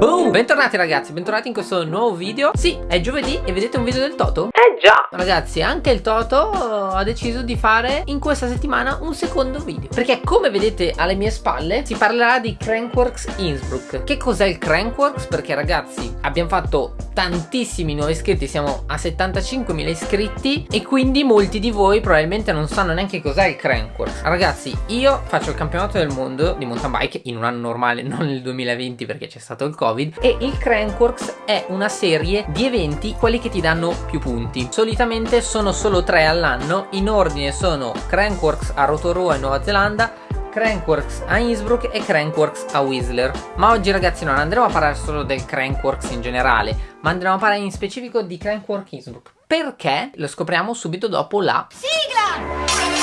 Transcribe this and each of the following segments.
Boom! Bentornati ragazzi, bentornati in questo nuovo video. Sì, è giovedì e vedete un video del Toto? Eh già. Ragazzi, anche il Toto ha deciso di fare in questa settimana un secondo video. Perché come vedete alle mie spalle si parlerà di Crankworks Innsbruck. Che cos'è il Crankworks? Perché ragazzi abbiamo fatto tantissimi nuovi iscritti. Siamo a 75.000 iscritti E quindi molti di voi probabilmente non sanno neanche cos'è il Crankworks. Ragazzi, io faccio il campionato del mondo di mountain bike in un anno normale Non nel 2020 perché c'è stato il covid E il Crankworks è una serie di eventi quelli che ti danno più punti Solitamente sono solo tre all'anno In ordine sono Crankworks a Rotorua in Nuova Zelanda Crankworks a Innsbruck e Crankworks a Whistler Ma oggi ragazzi non andremo a parlare solo del Crankworks in generale Ma andremo a parlare in specifico di Crankworks Innsbruck Perché? Lo scopriamo subito dopo la sigla!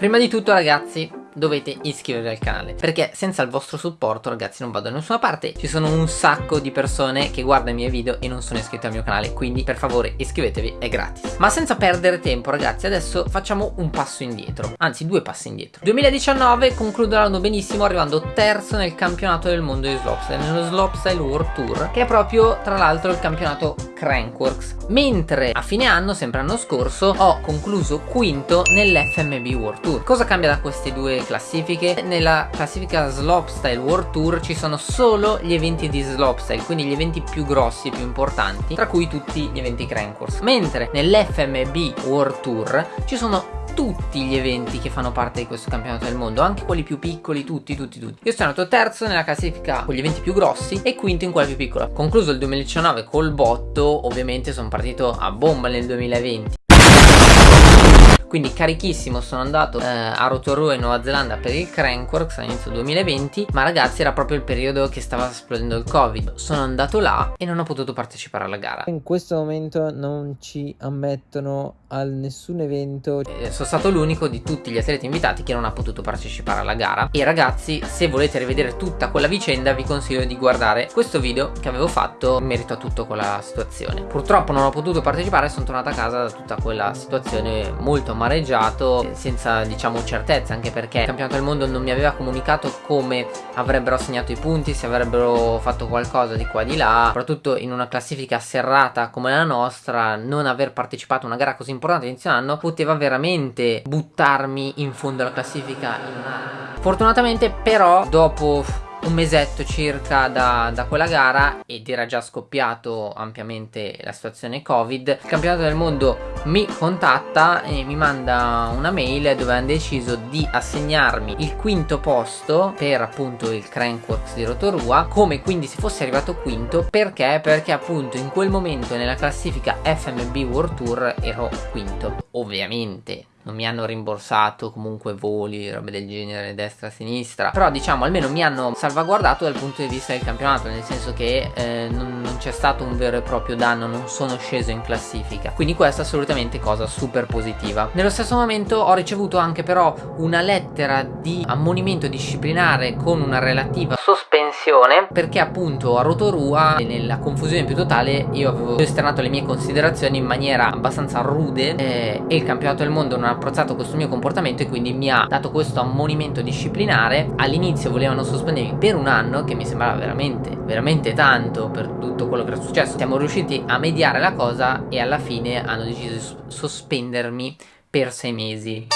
Prima di tutto ragazzi dovete iscrivervi al canale perché senza il vostro supporto ragazzi non vado da nessuna parte. Ci sono un sacco di persone che guardano i miei video e non sono iscritte al mio canale quindi per favore iscrivetevi è gratis. Ma senza perdere tempo ragazzi adesso facciamo un passo indietro. Anzi due passi indietro. 2019 concludo l'anno benissimo arrivando terzo nel campionato del mondo di slopestyle nello slopestyle world tour che è proprio tra l'altro il campionato Crankworks. Mentre a fine anno sempre l'anno scorso ho concluso quinto nell'FMB World Tour. Cosa cambia da queste due classifiche. Nella classifica Slopestyle World Tour ci sono solo gli eventi di Slopestyle quindi gli eventi più grossi e più importanti tra cui tutti gli eventi Crankworks mentre nell'FMB World Tour ci sono tutti gli eventi che fanno parte di questo campionato del mondo anche quelli più piccoli tutti tutti tutti. Io sono andato terzo nella classifica con gli eventi più grossi e quinto in quella più piccola. Concluso il 2019 col botto ovviamente sono partito a bomba nel 2020 quindi carichissimo sono andato eh, a Rotorua in Nuova Zelanda per il Crankworks all'inizio 2020 ma ragazzi era proprio il periodo che stava esplodendo il covid. Sono andato là e non ho potuto partecipare alla gara. In questo momento non ci ammettono a nessun evento. Eh, sono stato l'unico di tutti gli atleti invitati che non ha potuto partecipare alla gara. E ragazzi se volete rivedere tutta quella vicenda vi consiglio di guardare questo video che avevo fatto in merito a tutta quella situazione. Purtroppo non ho potuto partecipare sono tornato a casa da tutta quella situazione molto amareggiato senza diciamo certezza anche perché il campionato del mondo non mi aveva comunicato come avrebbero assegnato i punti se avrebbero fatto qualcosa di qua di là. Soprattutto in una classifica serrata come la nostra non aver partecipato a una gara così importante inizio anno poteva veramente buttarmi in fondo alla classifica in un fortunatamente però dopo un mesetto circa da, da, quella gara ed era già scoppiato ampiamente la situazione covid. Il campionato del mondo mi contatta e mi manda una mail dove hanno deciso di assegnarmi il quinto posto per appunto il Crankworks di Rotorua come quindi se fossi arrivato quinto. Perché? perché appunto in quel momento nella classifica FMB World Tour ero quinto ovviamente non mi hanno rimborsato comunque voli, robe del genere destra e sinistra. Però diciamo almeno mi hanno salvaguardato dal punto di vista del campionato nel senso che eh, non, non c'è stato un vero e proprio danno non sono sceso in classifica. Quindi questa è assolutamente cosa super positiva. Nello stesso momento ho ricevuto anche però una lettera di ammonimento disciplinare con una relativa sospensione perché appunto a Rotorua nella confusione più totale io avevo esternato le mie considerazioni in maniera abbastanza rude eh, e il campionato del mondo non ha apprezzato questo mio comportamento e quindi mi ha dato questo ammonimento disciplinare. All'inizio volevano sospendermi per un anno che mi sembrava veramente veramente tanto per tutto quello che era successo. Siamo riusciti a mediare la cosa e alla fine hanno deciso di sospendermi per sei mesi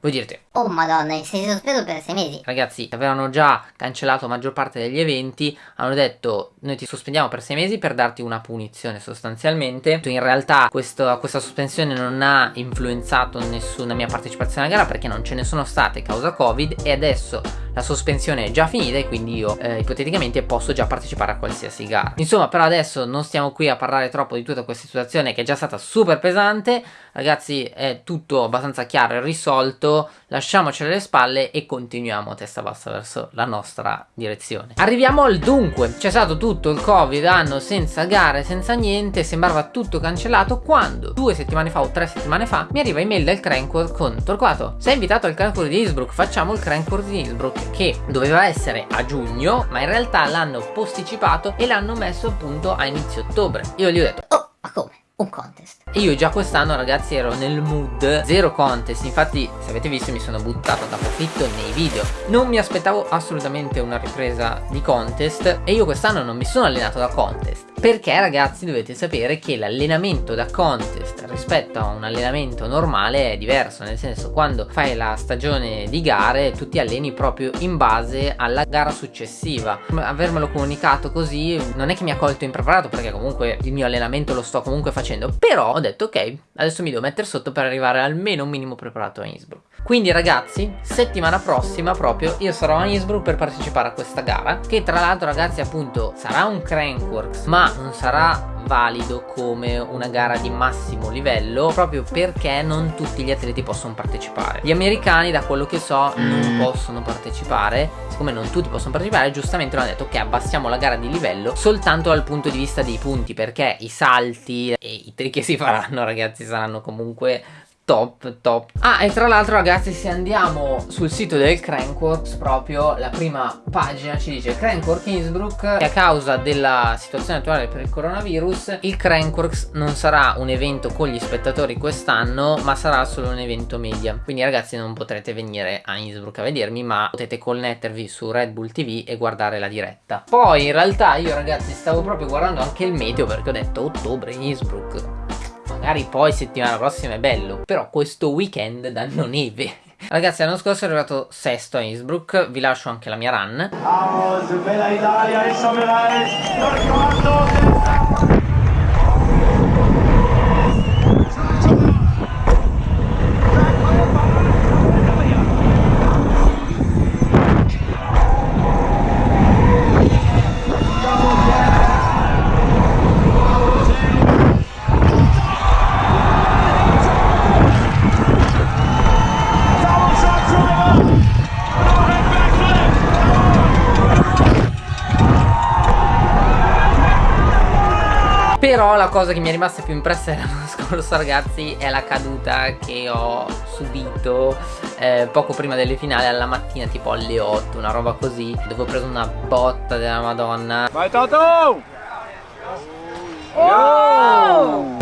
voi direte Oh madonna, sei sospeso per sei mesi. Ragazzi, avevano già cancellato la maggior parte degli eventi Hanno detto, noi ti sospendiamo per sei mesi per darti una punizione sostanzialmente. In realtà questo, questa sospensione non ha influenzato nessuna mia partecipazione alla gara Perché non ce ne sono state causa covid E adesso la sospensione è già finita e quindi io eh, ipoteticamente posso già partecipare a qualsiasi gara. Insomma però adesso non stiamo qui a parlare troppo di tutta questa situazione che è già stata super pesante. Ragazzi è tutto abbastanza chiaro e risolto. Lasciamoci alle spalle e continuiamo a testa bassa verso la nostra direzione. Arriviamo al dunque, c'è stato tutto il covid anno senza gare, senza niente, sembrava tutto cancellato quando due settimane fa o tre settimane fa mi arriva email del Crankworth con Torquato, sei invitato al Crankworth di Innsbruck, facciamo il Crankworth di Innsbruck che doveva essere a giugno ma in realtà l'hanno posticipato e l'hanno messo appunto a inizio ottobre. Io gli ho detto Oh, ma come? Un contest. Io già quest'anno ragazzi ero nel mood zero contest. Infatti se avete visto mi sono buttato da profitto nei video. Non mi aspettavo assolutamente una ripresa di contest E io quest'anno non mi sono allenato da contest. Perché ragazzi dovete sapere che l'allenamento da contest rispetto a un allenamento normale è diverso. Nel senso quando fai la stagione di gare tu ti alleni proprio in base alla gara successiva. Avermelo comunicato così non è che mi ha colto impreparato perché comunque il mio allenamento lo sto comunque facendo Però ho detto ok adesso mi devo mettere sotto per arrivare almeno un minimo preparato a Innsbruck. Quindi ragazzi settimana prossima proprio io sarò a Innsbruck per partecipare a questa gara che tra l'altro ragazzi appunto sarà un Crankworks ma non sarà valido come una gara di massimo livello proprio perché non tutti gli atleti possono partecipare gli americani da quello che so non mm. possono partecipare siccome non tutti possono partecipare giustamente hanno detto che abbassiamo la gara di livello soltanto dal punto di vista dei punti perché i salti e i trick che si faranno ragazzi saranno comunque top top. Ah e tra l'altro ragazzi se andiamo sul sito del Crankworks proprio la prima pagina ci dice Crankwork Innsbruck che a causa della situazione attuale per il coronavirus il Crankworks non sarà un evento con gli spettatori quest'anno ma sarà solo un evento media. Quindi ragazzi non potrete venire a Innsbruck a vedermi ma potete connettervi su Red Bull TV e guardare la diretta. Poi in realtà io ragazzi stavo proprio guardando anche il meteo perché ho detto ottobre Innsbruck magari poi settimana prossima è bello, però questo weekend danno neve. Ragazzi l'anno scorso è arrivato sesto a Innsbruck, vi lascio anche la mia run. Vamos, bella Italia, Però la cosa che mi è rimasta più impressa l'anno scorso ragazzi è la caduta che ho subito eh, poco prima delle finali alla mattina tipo alle 8 una roba così dove ho preso una botta della madonna Vai Toto! Oh!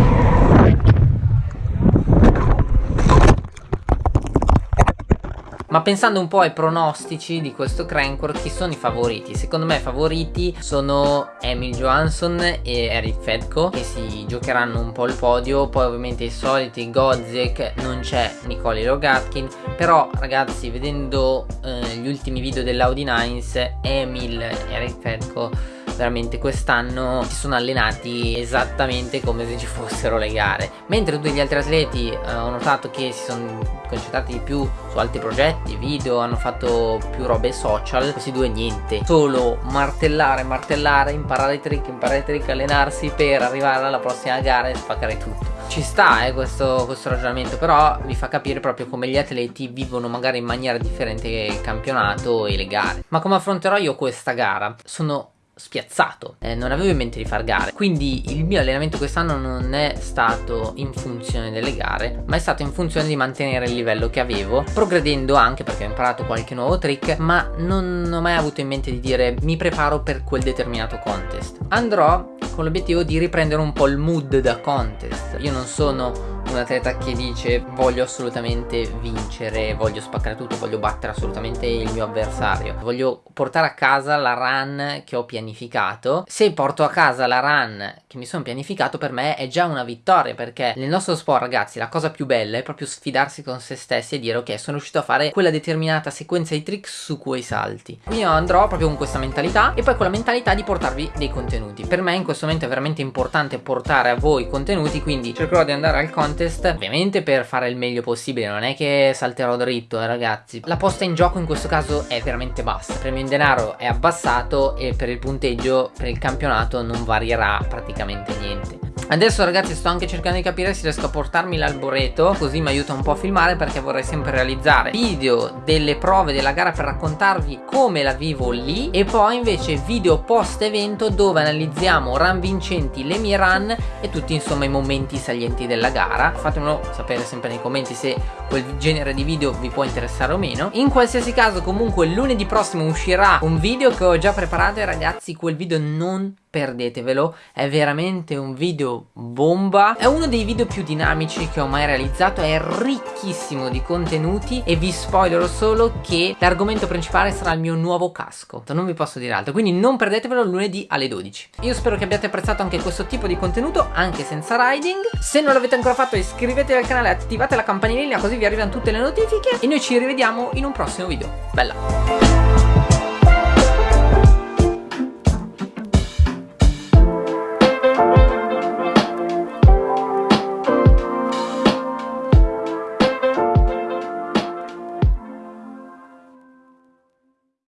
Ma pensando un po' ai pronostici di questo Crankworth, chi sono i favoriti? Secondo me i favoriti sono Emil Johansson e Eric Fedko che si giocheranno un po' il podio, poi ovviamente i soliti Godzek, non c'è Nicoli Rogatkin, però ragazzi vedendo eh, gli ultimi video dell'Audi Nines, Emil e Eric Fedko veramente quest'anno si sono allenati esattamente come se ci fossero le gare. Mentre tutti gli altri atleti eh, ho notato che si sono concentrati di più su altri progetti video hanno fatto più robe social questi due niente. Solo martellare martellare imparare i trick imparare i trick allenarsi per arrivare alla prossima gara e spaccare tutto. Ci sta eh, questo, questo, ragionamento però vi fa capire proprio come gli atleti vivono magari in maniera differente il campionato e le gare. Ma come affronterò io questa gara? Sono spiazzato eh, non avevo in mente di far gare. Quindi il mio allenamento quest'anno non è stato in funzione delle gare ma è stato in funzione di mantenere il livello che avevo progredendo anche perché ho imparato qualche nuovo trick ma non ho mai avuto in mente di dire mi preparo per quel determinato contest andrò con l'obiettivo di riprendere un po' il mood da contest. Io non sono un atleta che dice voglio assolutamente vincere, voglio spaccare tutto, voglio battere assolutamente il mio avversario, voglio portare a casa la run che ho pianificato. Se porto a casa la run che mi sono pianificato per me è già una vittoria perché nel nostro sport ragazzi la cosa più bella è proprio sfidarsi con se stessi e dire ok sono riuscito a fare quella determinata sequenza di trick su quei salti. Io andrò proprio con questa mentalità e poi con la mentalità di portarvi dei contenuti. Per me in questo momento è veramente importante portare a voi contenuti quindi cercherò di andare al content contest ovviamente per fare il meglio possibile non è che salterò dritto eh, ragazzi. La posta in gioco in questo caso è veramente bassa. Il premio in denaro è abbassato e per il punteggio per il campionato non varierà praticamente niente Adesso ragazzi sto anche cercando di capire se riesco a portarmi l'alboreto Così mi aiuta un po' a filmare perché vorrei sempre realizzare video delle prove della gara per raccontarvi come la vivo lì. E poi invece video post evento dove analizziamo run vincenti, le mie run e tutti insomma i momenti salienti della gara. Fatemelo sapere sempre nei commenti se quel genere di video vi può interessare o meno. In qualsiasi caso comunque lunedì prossimo uscirà un video che ho già preparato e ragazzi quel video non perdetevelo è veramente un video bomba. È uno dei video più dinamici che ho mai realizzato è ricchissimo di contenuti e vi spoilerò solo che l'argomento principale sarà il mio nuovo casco. Non vi posso dire altro quindi non perdetevelo lunedì alle 12 io spero che abbiate apprezzato anche questo tipo di contenuto anche senza riding. Se non l'avete ancora fatto iscrivetevi al canale attivate la campanellina così vi arrivano tutte le notifiche. E noi ci rivediamo in un prossimo video. Bella